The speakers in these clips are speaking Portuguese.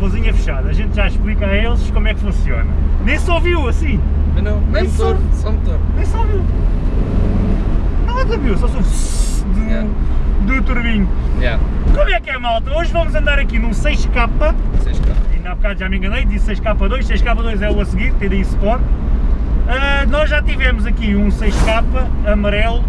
válvulazinha fechada, a gente já explica a eles como é que funciona. Nem se ouviu assim. Mas não, nem, nem motor, só, motor. Nem se ouviu. Nada é viu, só sou do, yeah. do turbinho. Yeah. Como é que é malta? Hoje vamos andar aqui num 6K. 6K. E na bocado já me enganei, disse 6K2, 6K2 é o a seguir, TDI Sport. Uh, nós já tivemos aqui um 6K amarelo,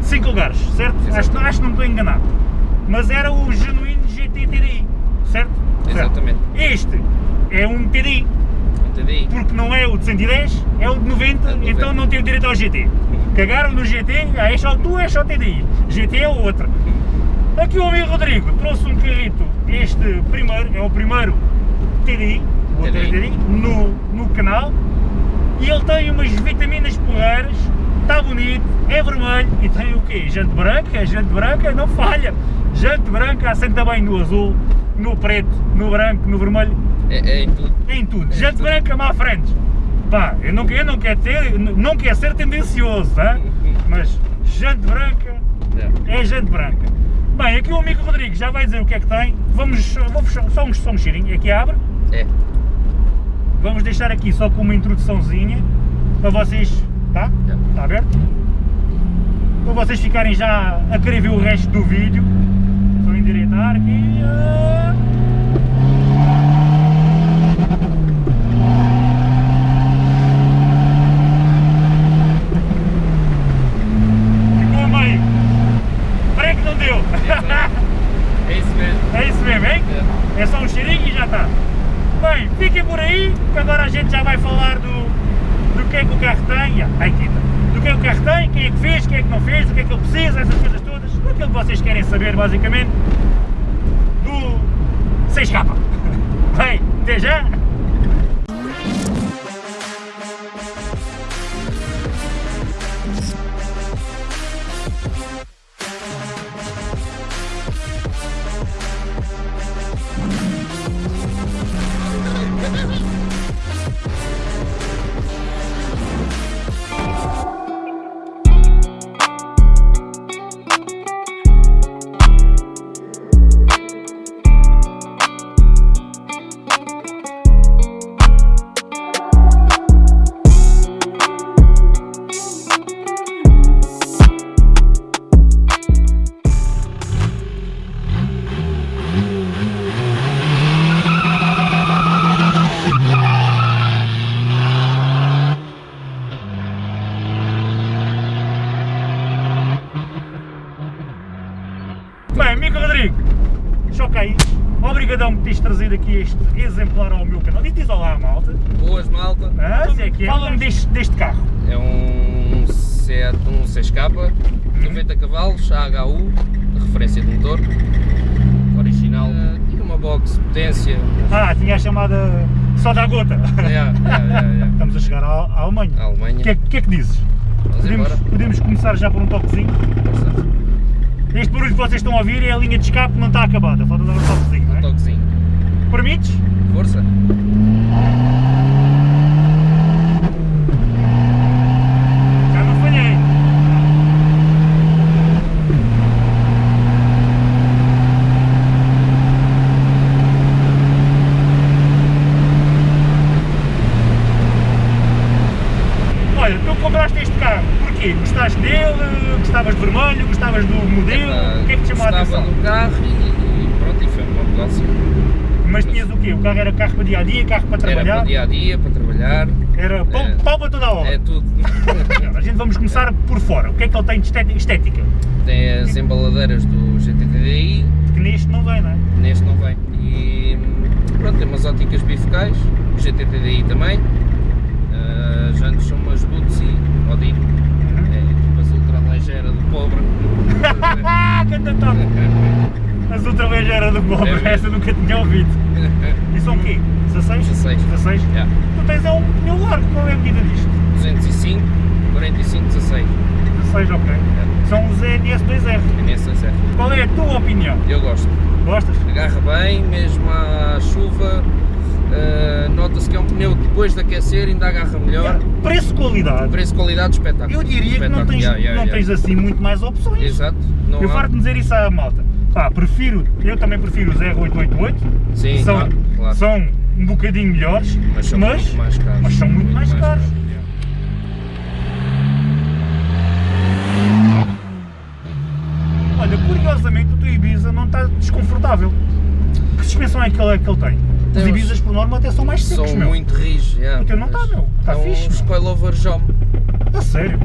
5 lugares, certo? Acho, acho que não estou enganado. Mas era o genuíno GT TDI, certo? Certo. Exatamente. Este é um TDI, TDI. porque não é o de 110, é o de 90, É de 90. então não tem o direito ao GT. Cagaram no GT, ah, é só tu, é só TDI, GT é o outro. Aqui o amigo Rodrigo trouxe um carrito, este primeiro, é o primeiro TDI, ter TDI. TDI no, no canal, e ele tem umas vitaminas porreiras, está bonito, é vermelho, e tem o quê? Jante branca, jante branca, não falha, jante branca, assenta bem no azul, no preto, no branco, no vermelho, É, é em tudo. em tudo. É Jante tudo. branca má frente. Pá, eu não, eu não quero ter, não quero ser tendencioso, tá? mas jante branca Yeah. é jante branca. Bem, aqui o amigo Rodrigo já vai dizer o que é que tem. Vamos, vou fechar, só, um, só um cheirinho, aqui abre. É. Vamos deixar aqui só com uma introduçãozinha para vocês, tá? Já. Está aberto? Para vocês ficarem já a querer ver o resto do vídeo. Só endireitar aqui. Basicamente, do 6K. Bem, até já! Obrigadão por teres trazido aqui este exemplar ao meu canal. Diz olá, malta. Boas, malta. Ah, se é que é. Fala-me deste, deste carro. É um Seat, um 6K, 90 cavalos, AHU, referência de motor, original, e uma box potência. Ah, tinha a chamada só da gota. Yeah, yeah, yeah, yeah. Estamos a chegar à, à Alemanha. A Alemanha. O que, é, que é que dizes? Podemos, podemos começar já por um toquezinho. Este barulho que vocês estão a ouvir é a linha de escape não está acabada, falta dar um toquezinho? Toquezinho. Permites? Força. Já não falhei. Olha, tu compraste este carro, porquê? Gostaste dele? Gostavas de vermelho? Gostavas do modelo? Epá, o que é que te chamou a gostava atenção? do carro e, e pronto, e foi uma Mas tinhas o quê? O carro era carro para dia a dia, carro para Era trabalhar? para dia a dia, para trabalhar, Era pau, É. pau para toda a obra. é tudo. A gente vamos começar por fora. O que é que ele tem de estética? Tem as embaladeiras do GTDI, Que neste não vem, não é? neste não vem. E pronto, tem umas óticas bifocais, o GTDI também. As jantes são umas Bootsy Odin, é tipo as ultra ligeira do pobre. Ah, que top! As outra vez era do pobre, É essa nunca tinha ouvido. E são o quê? 16? 16. 16? Yeah. Tu tens é um pneu largo, qual é a medida disto? 205, 45, 16. 16, ok. São os NS2R. NSSR. Qual é a tua opinião? Eu gosto. Gostas? Agarra bem, mesmo à chuva. eh, Nota-se que é um pneu que depois de aquecer ainda agarra melhor. Preço-qualidade. Preço, qualidade, espetáculo. Eu diria que não Espetáculo. tens, Yeah, yeah, não yeah. tens assim muito mais opções. Exato. Não Eu há- farto de dizer isso à malta. Ah, prefiro, eu também prefiro os R888, Sim, são, claro, claro. são um bocadinho melhores, mas são mas, muito mais caros. Mas são muito, muito mais, mais, caros. caros. Olha, curiosamente o teu Ibiza não está desconfortável. Que suspensão é que ele, é que ele tem? Os Ibizas por norma até são mais secos, são meu. São muito rijos, yeah, O teu não está, meu. Está é fixe, um meu. over job. A sério?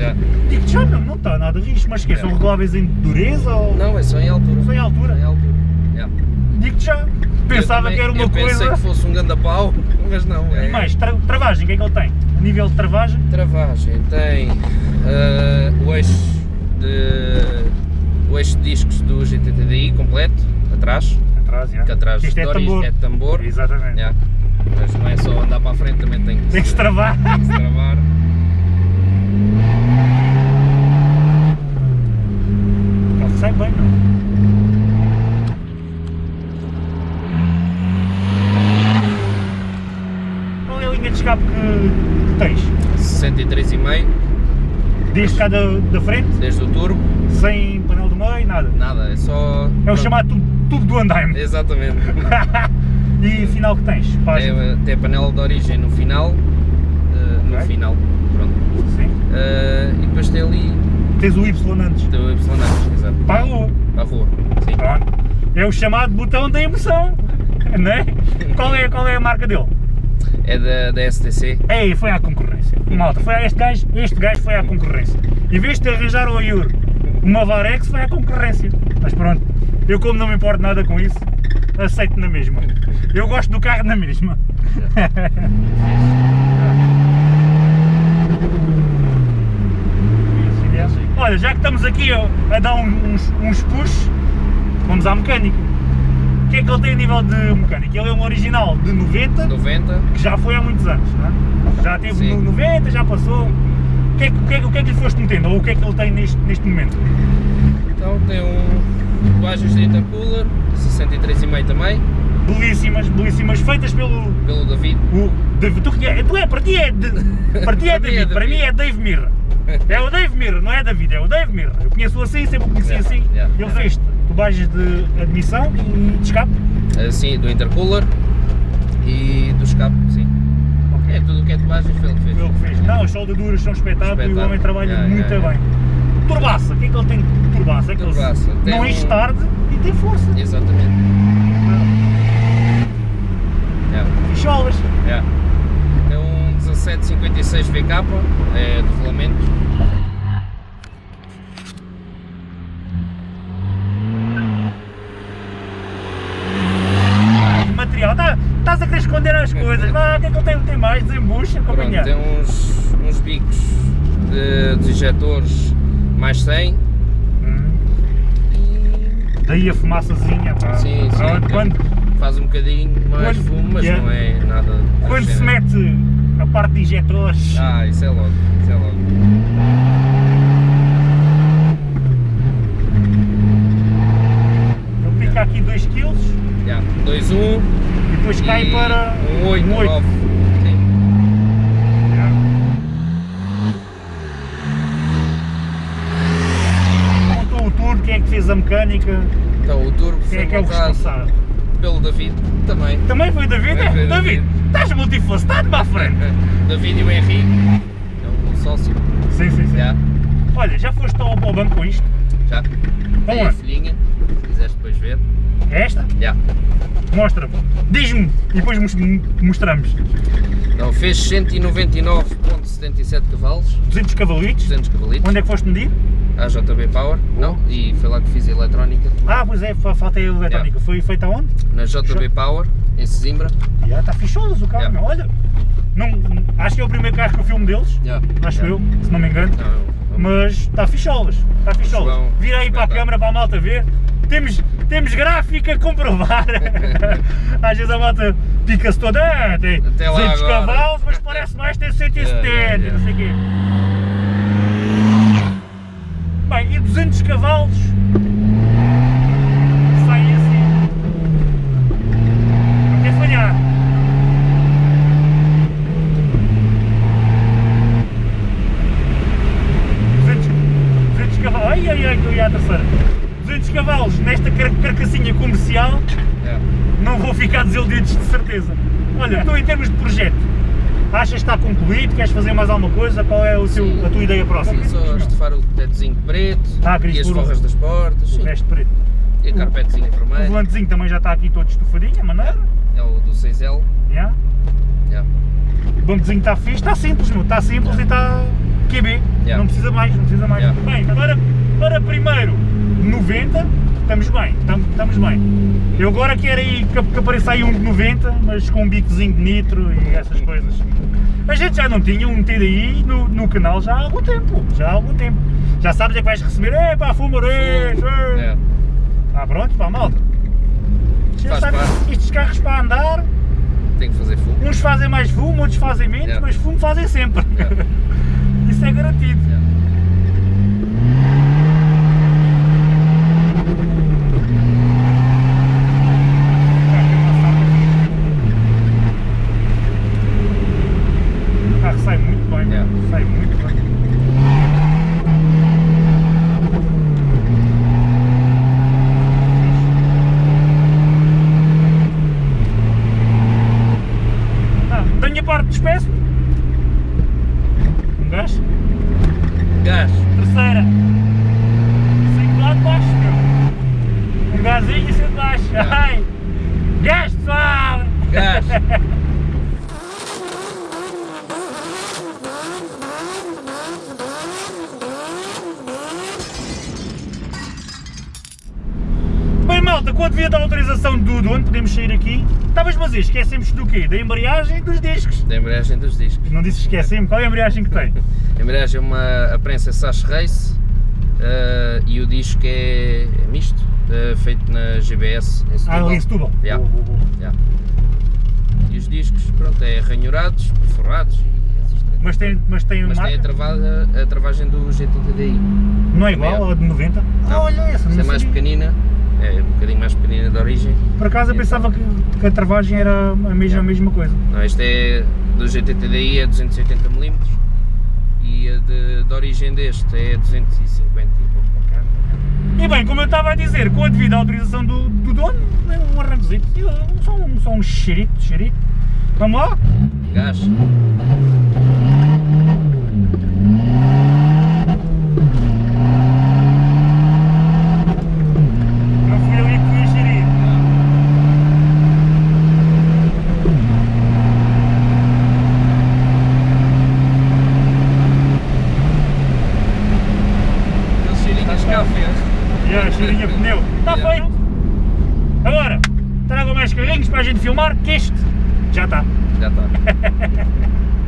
Yeah. Digo-te já, meu, não está nada rijo, mas que É. São reguláveis em dureza ou. Não, é só em altura. Só em altura? Só em altura. Yeah. Digo-te já. Pensava Eu também- que era uma eu coisa. pensei que fosse um ganda pau, mas não. É. E mais, tra- travagem, o que é que ele tem? A nível de travagem, Travagem tem eh, o eixo de o eixo de discos do GTTDI completo, atrás, atrás, já. que atrás Isto é tambor. é tambor. Exatamente. Yeah. Mas não é só andar para a frente, também tem que, Tem que se travar. tem que se travar. Ele sai bem, não? Qual é a linha de escape que, que tens? 63,5 Desde cá da, da frente, desde o turbo, sem painel do meio, nada. nada, é só. É o chamado tubo, tubo do andaime. Exatamente. e final que tens? Página. Tem, tem a panela de origem no final. eh, no final, pronto. Sim. Eh, e depois tem ali Tens o Y antes. tem o Y antes, exato. Para a rua. Para a rua. Sim. Pronto. É o chamado botão da emoção. Não é? Qual é, qual é a marca dele? É da, da STC. Ei, foi à concorrência. Malta, foi a este gajo, este gajo foi à concorrência. Em vez de arranjar ao Yuri uma Varex, foi à concorrência. Mas pronto, eu como não me importo nada com isso, aceito na mesma. Eu gosto do carro na mesma. Olha, já que estamos aqui a, a dar um- uns, uns push, vamos à mecânica. O que é que ele tem a nível de mecânica? Ele é um original de 90, 90. que já foi há muitos anos, é? Já teve Sim. no 90, já passou. O que, é, que- o, que é, o que é que lhe foste metendo? Ou o que é que ele tem neste, neste momento? Então tem um tatuagens de intercooler, 63,5 também, Belíssimas, belíssimas, feitas pelo. pelo David. O, Dave- tu, conhe- tu é, para ti é, de, para ti é Para mim é David, para mim David. é Dave Mirra. É o Dave Mirra, não é David, é o Dave Mirra. Eu conheço assim, sempre o conheci Yeah, assim. yeah, Ele yeah. fez tubagens de admissão e de escape. Assim, do intercooler e do escape, sim. Ok. É tudo o que é tatuagens foi ele que fez. Foi ele que fez. Não, as soldaduras são espetáculo e o Espetáculo. homem trabalha Yeah, muito yeah, bem. Turbaça, o que é que ele tem de turbaça? É que ele Turbaça, tem não um- enche tarde e tem força. Exatamente. Yeah. Ficholas. Yeah. É um 1756 VK, é do regulamento. várias coisas. Mas o que é que ele tem, tem mais? Desembucha, companhia. Tem uns, uns bicos de, de injetores mais 100. Hum. Daí a fumaçazinha, pá. Sim, sim. Ah, quando, faz um bocadinho mais quando, fumo, mas yeah. não é nada... Quando se mete a parte de injetores... Ah, isso é logo, isso é logo. aqui 2 kg. 2-1 depois cai para um 8, um 9. Sim. Montou o turbo, quem é que fez a mecânica? Então o turbo Quem é que é o responsável? pelo David também. Também foi David? Também É, foi David, David. estás multifacetado para a frente. David e o Henrique, é um sócio. Sim, sim, sim. Já, Olha, já foste ao, ao banco com isto? já. Tem a filhinha, se quiseres depois ver. É esta? Já. Mostra-me. Diz-me e depois mos- mostramos. Então fez 199.77 cavalos, 200 cavalitos. 200 cavalitos. Onde é que foste medir? A JB Power, não, e foi lá que fiz a eletrónica. Ah, pois é, fa- falta a eletrónica. Foi feita aonde? Na JB Power, em Sesimbra. Já está ficholas o carro, Yeah. Olha. Não, acho que é o primeiro carro que eu filmo deles. Já. Acho eu, se não me engano. Não. Mas está ficholas. Está ficholas. Vira aí para a câmara para a malta ver. Temos, temos gráfica a comprovar. Às vezes a malta pica-se toda. Ah, tem Até lá 200 agora." cavalos, mas parece mais ter 170, Yeah, yeah, yeah. não sei o quê. Bem, e 200 cavalos saem assim. Quer falhar. cavalos. Ai ai ai, que eu ia à terceira. 200 cavalos nesta car carcassinha comercial, É. não vou ficar desiludidos de certeza. Olha, tu em termos de projeto, achas que está concluído? Queres fazer mais alguma coisa? Qual é o teu, Sim. a tua ideia próxima? Sim, só estufar o tetozinho preto Ah, e as o- forras das portas. O resto preto. E a carpetezinha O vermelha. volantezinho também já está aqui todo estufadinho, a maneira. É o do 6L. Yeah. Yeah. O bancozinho está fixe, está simples, meu. Está simples e está QB. Yeah. Não precisa mais, não precisa mais. Yeah. Bem, agora para primeiro 90, estamos bem, estamos, estamos bem. Eu agora quero aí que, que apareça aí um de 90, mas com um bicozinho de nitro e essas coisas. A gente já não tinha um TDI no, no canal já há algum tempo, já há algum tempo. Já sabes é que vais receber, é pá, fumarês, É. Ah pronto, pá, malta. Já Faz sabes, parte. estes carros para andar, Tem que fazer fumo. uns fazem mais fumo, outros fazem menos, Yeah. mas fumo fazem sempre. Yeah. Isso é garantido. Yeah. O carro sai muito bem, Yeah. sai muito bem. Ah, da minha parte despeço-me. Um gás. Gás. Terceira. Cinco lá de baixo, meu. Um gazinho e cinco de baixo. Yeah. Ai. Gás, pessoal! Gás. Bem, a devida autorização do dono, podemos sair aqui. Estavas, mas esquecemos do quê? Da embreagem e dos discos. Da embreagem dos discos. Não disse esquecemos, qual é a embreagem que tem? A embreagem é uma a prensa Sash Race eh, e o disco é, é misto, eh, feito na GBS em Ah, ali em Setúbal. Yeah. Yeah. E os discos, pronto, é ranhurados, perforados e essas coisas. Mas tem, mas tem Mas marca? tem a, travada, a travagem do GT-TDI. Não é igual Também ao de 90? Ah, Não. olha essa, Essa é mais pequenina, é um bocadinho mais pequenina de origem. Por acaso eu Então. pensava que, que a travagem era a mesma, Yeah. a mesma coisa. Não, este é do GT-TDI é 280mm e a de, de origem deste é 250 e pouco. E bem, como eu estava a dizer, com a devida autorização do, do dono, é um arrancozinho, só um, só um xerito, xerito. Vamos lá? Gás. Não fui eu que fui a xerir. Aquele cheirinho a escafé. A cheirinha de pneu. Está feito. Agora, tragam mais carrinhos para a gente filmar, que este já está. Já está.